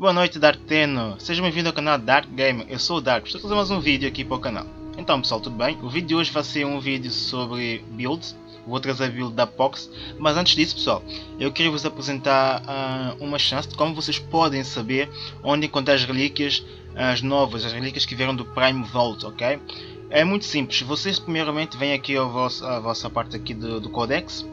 Boa noite Dark Teno, seja bem-vindo ao canal Dark Gamer, eu sou o Dark, estou fazer mais um vídeo aqui para o canal. Então pessoal, tudo bem? O vídeo de hoje vai ser um vídeo sobre builds, vou trazer a build da Pox, mas antes disso pessoal, eu queria vos apresentar uh, uma chance de como vocês podem saber onde encontrar as relíquias, as novas, as relíquias que vieram do Prime Vault, ok? É muito simples, vocês primeiramente vêm aqui à vossa, vossa parte aqui do, do Codex,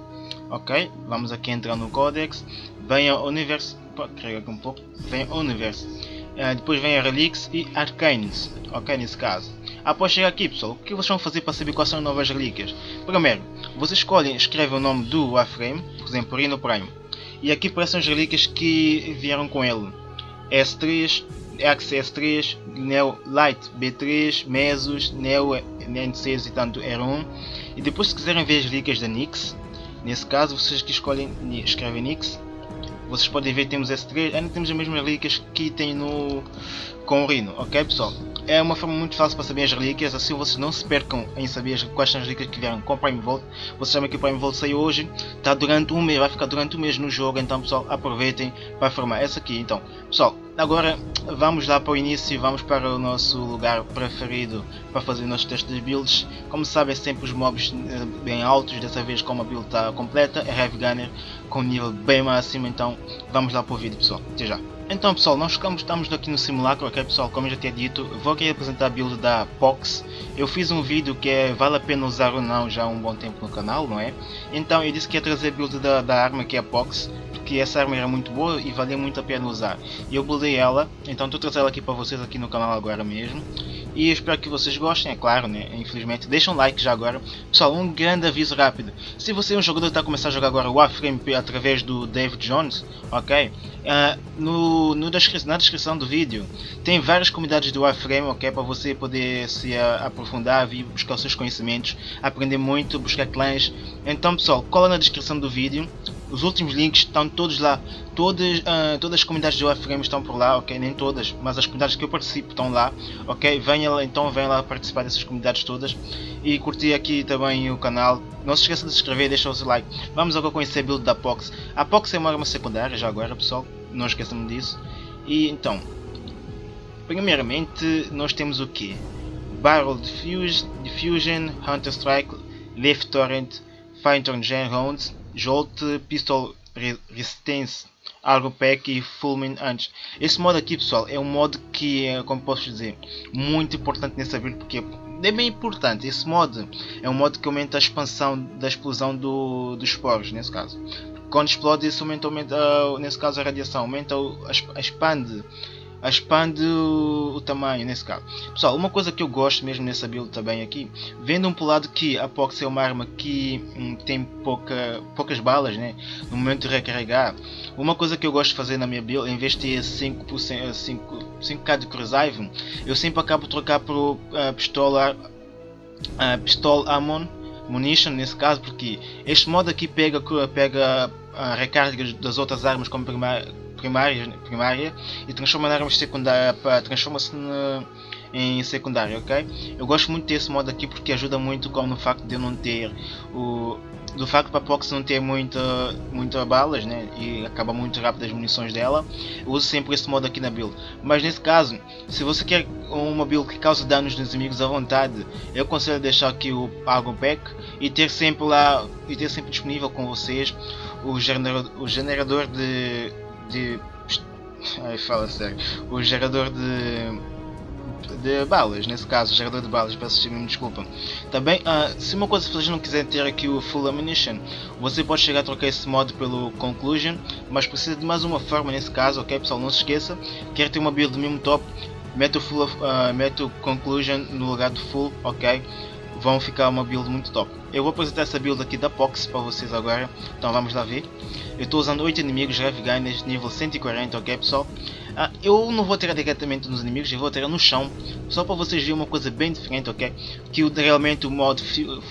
ok? Vamos aqui entrar no Codex, vem ao Universo carregar aqui um pouco, vem Universe, uh, depois vem a Relics e Arcanes, ok, nesse caso. Após chegar aqui pessoal, o que vocês vão fazer para saber quais são as novas relíquias? Primeiro, vocês escolhem, escrevem o nome do Warframe, por exemplo, Rhino Prime, e aqui aparecem as relíquias que vieram com ele. S3, XS3, Neo Light B3, Mesos, Neo N6 e tanto R1. E depois se quiserem ver as relíquias da Nix, nesse caso vocês que escolhem, escrevem Nix vocês podem ver temos S3, ainda temos as mesmas relíquias que tem no com o Rhino, ok pessoal? É uma forma muito fácil para saber as relíquias, assim vocês não se percam em saber quais são as relíquias que vieram com o Prime Vault. Vocês sabem que o Prime Vault saiu hoje, está durante um mês, vai ficar durante um mês no jogo, então pessoal aproveitem para formar essa aqui. Então, pessoal, agora vamos lá para o início e vamos para o nosso lugar preferido para fazer os nossos testes de builds. Como sabem, é sempre os mobs eh, bem altos, dessa vez como a build está completa, é Heavy Gunner com nível bem máximo, então vamos lá para o vídeo pessoal, até já. Então pessoal, nós ficamos, estamos aqui no simulacro, ok pessoal, como eu já tinha dito, vou aqui apresentar a build da Pox. Eu fiz um vídeo que é vale a pena usar ou não já há um bom tempo no canal, não é? Então eu disse que ia trazer a build da, da arma que é a Pox, porque essa arma era muito boa e valia muito a pena usar. E eu buildei ela, então estou trazendo ela aqui para vocês aqui no canal agora mesmo. E espero que vocês gostem, é claro, né? Infelizmente, deixa um like já agora. Pessoal, um grande aviso rápido. Se você é um jogador que está a começar a jogar agora Warframe através do David Jones, ok? Uh, no, no na descrição do vídeo tem várias comunidades do Warframe, ok? Para você poder se uh, aprofundar, vir buscar os seus conhecimentos, aprender muito, buscar clãs. Então pessoal, cola na descrição do vídeo os últimos links estão todos lá. Todas, uh, todas as comunidades do Warframe estão por lá, ok? Nem todas, mas as comunidades que eu participo estão lá, ok? Venha lá, então venha lá participar dessas comunidades todas. E curtir aqui também o canal. Não se esqueça de se inscrever e deixar o seu like. Vamos agora conhecer a build da Pox. A Pox é uma arma secundária já agora, pessoal. Não esqueçam disso. E então, primeiramente nós temos o que? Barrel Diffusion, Hunter Strike, Lift Torrent, Turn Gen Rounds, Jolt Pistol Resistance Argo Pack e Fulmin antes. Esse modo aqui pessoal é um modo que é, como posso dizer, muito importante nessa build porque é bem importante. Esse modo é um modo que aumenta a expansão da explosão do, dos poros nesse caso. Quando explode isso aumenta, aumenta nesse caso a radiação, aumenta, expande expande o, tamanho nesse caso. Pessoal, uma coisa que eu gosto mesmo nessa build também aqui, vendo um por lado que a Pox é uma arma que hum, tem pouca, poucas balas né, no momento de recarregar, uma coisa que eu gosto de fazer na minha build, em vez de ter 5%, 5, 5k de Crucive, eu sempre acabo trocar por uh, pistola, uh, pistola Amon Munition nesse caso, porque este modo aqui pega, pega a recarga das outras armas como primária primária, primária e transforma na arma secundária, transforma-se em secundária, ok? Eu gosto muito desse modo aqui porque ajuda muito como no facto de eu não ter o do facto para a Pox não ter muita, muita balas né, e acaba muito rápido as munições dela, eu uso sempre esse modo aqui na build. Mas nesse caso, se você quer uma build que cause danos nos inimigos à vontade, eu aconselho deixar aqui o Argon Pack e ter sempre lá e ter sempre disponível com vocês o gerador, o generador de de. Ai, fala sério. O gerador de de balas, nesse caso, gerador de balas, peço me desculpa. Também, uh, se uma coisa vocês não quiserem ter aqui o Full Ammunition, você pode chegar a trocar esse modo pelo Conclusion, mas precisa de mais uma forma nesse caso, ok pessoal, não se esqueça, quer ter uma build mesmo top, mete o, full, uh, mete o Conclusion no lugar do Full, ok? vão ficar uma build muito top. Eu vou apresentar essa build aqui da Pox para vocês agora, então vamos lá ver. Eu estou usando 8 inimigos Heavy Gunners nível 140, ok pessoal? Ah, eu não vou tirar diretamente nos inimigos, eu vou tirar no chão, só para vocês verem uma coisa bem diferente, ok? Que realmente o modo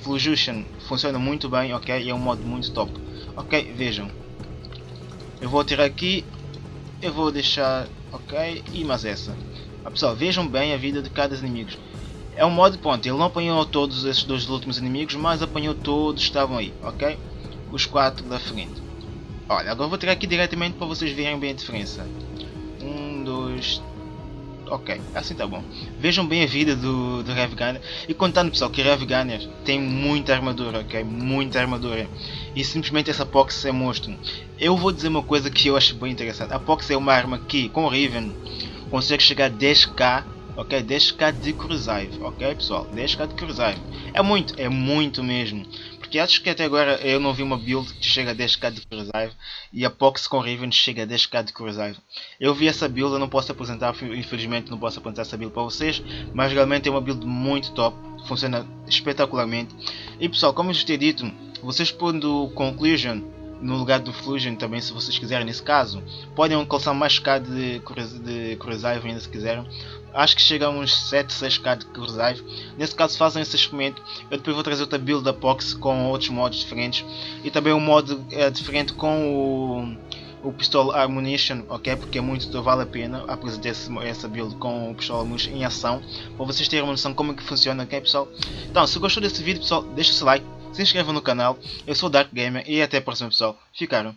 Flujution funciona muito bem, ok? E é um modo muito top. Ok, vejam. Eu vou tirar aqui, eu vou deixar, ok? E mais essa. Ah, pessoal, vejam bem a vida de cada inimigo. É um modo, ponto, ele não apanhou todos esses dois últimos inimigos, mas apanhou todos que estavam aí, ok? Os quatro da frente. Olha, agora vou tirar aqui diretamente para vocês verem bem a diferença. 1, 2... Ok, assim tá bom. Vejam bem a vida do, do Rev Gunner. E contando pessoal que Rev Gunner tem muita armadura, ok? Muita armadura. E simplesmente essa Pox é monstro. Eu vou dizer uma coisa que eu acho bem interessante. A Pox é uma arma que, com o Riven, consegue chegar a 10k ok? 10k de Crucive, ok pessoal? 10k de Crucive. É muito, é muito mesmo. Porque acho que até agora eu não vi uma build que chega a 10k de Crucive e a Pox com Riven chega a 10k de Crucive. Eu vi essa build, eu não posso apresentar, infelizmente não posso apresentar essa build para vocês, mas realmente é uma build muito top, funciona espetacularmente. E pessoal, como eu já tinha dito, vocês pondo Conclusion no lugar do Fusion também se vocês quiserem nesse caso podem calçar mais K de, de Crucive ainda se quiserem acho que chega a uns 7, 6k de Crucive. Nesse caso fazem esse experimento. Eu depois vou trazer outra build da Pox com outros modos diferentes. E também um modo é, diferente com o, o Pistol Ammunition, ok? Porque é muito vale a pena apresentar essa build com o Pistol Ammunition em ação. Para vocês terem uma noção como é que funciona, ok pessoal? Então, se gostou desse vídeo pessoal, deixa o seu like, se inscreva no canal. Eu sou o Dark Gamer e até a próxima pessoal. Ficaram.